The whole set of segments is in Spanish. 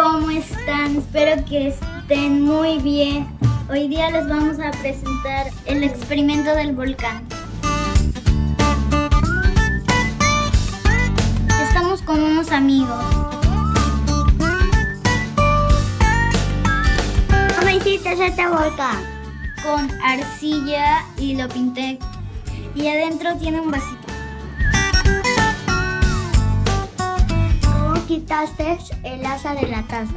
¿Cómo están? Espero que estén muy bien. Hoy día les vamos a presentar el experimento del volcán. Estamos con unos amigos. ¿Cómo hiciste este volcán? Con arcilla y lo pinté. Y adentro tiene un vasito. Quitaste el asa de la taza?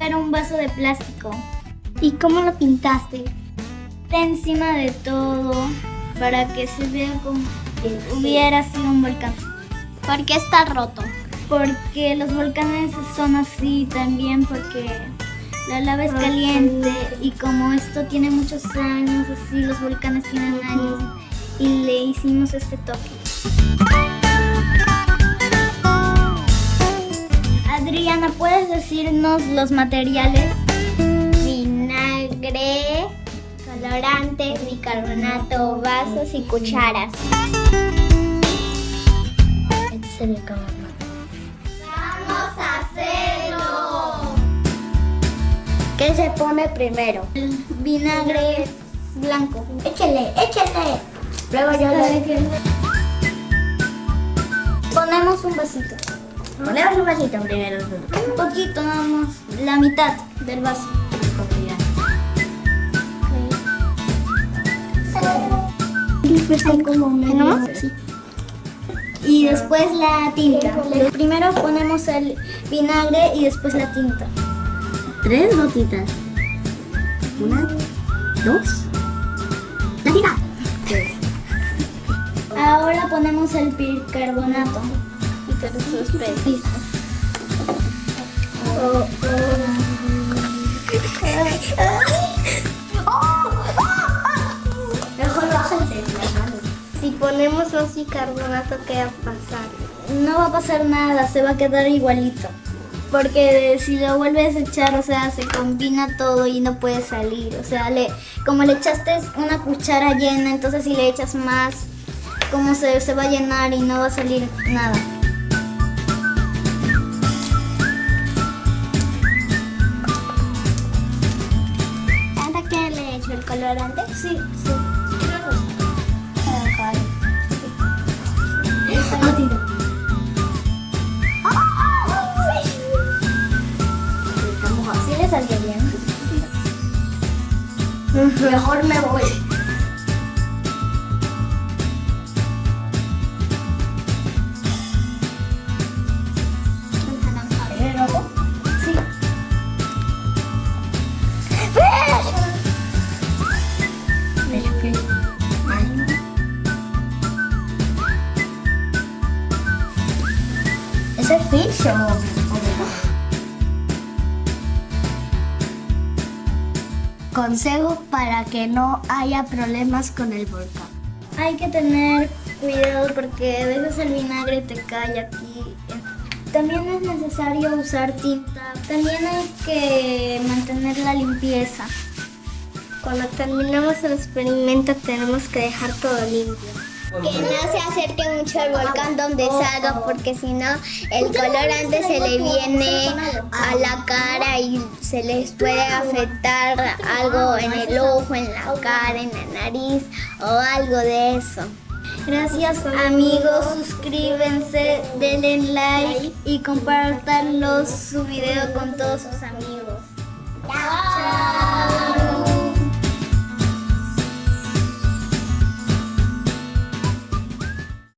Era un vaso de plástico. ¿Y cómo lo pintaste? Está encima de todo para que se vea como que hubiera sido un volcán. ¿Por qué está roto? Porque los volcanes son así también porque la lava es caliente y como esto tiene muchos años, así los volcanes tienen años y le hicimos este toque. Adriana, ¿puedes decirnos los materiales? Vinagre, colorante, bicarbonato, vasos y cucharas. Este es el bicarbonato. ¡Vamos a hacerlo! ¿Qué se pone primero? El vinagre blanco. Échale, échale. Luego yo le... Ponemos un vasito. Ponemos un vasito primero. Un poquito nada más. La mitad del vaso. Después hay como. Sí. Y después la tinta. Primero ponemos el vinagre y después la tinta. Tres gotitas. Una, dos. La tinta. Ahora ponemos el bicarbonato. Mejor bájense las manos. Si ponemos más bicarbonato, ¿qué va a pasar? No va a pasar nada, se va a quedar igualito. Porque si lo vuelves a echar, o sea, se combina todo y no puede salir. O sea, le, como le echaste una cuchara llena, entonces si le echas más, como se, se va a llenar y no va a salir nada. Colorante? Sí, sí. ¿Sí le salió bien? Mejor me voy. Consejos para que no haya problemas con el volcán. Hay que tener cuidado porque a veces el vinagre te cae aquí. También es necesario usar tinta. También hay que mantener la limpieza. Cuando terminamos el experimento tenemos que dejar todo limpio. Que no se acerque mucho al volcán donde salga porque si no el colorante se le viene a la cara y se les puede afectar algo en el ojo, en la cara, en la nariz o algo de eso. Gracias amigos, suscríbanse, denle like y compartanlo su video con todos sus amigos.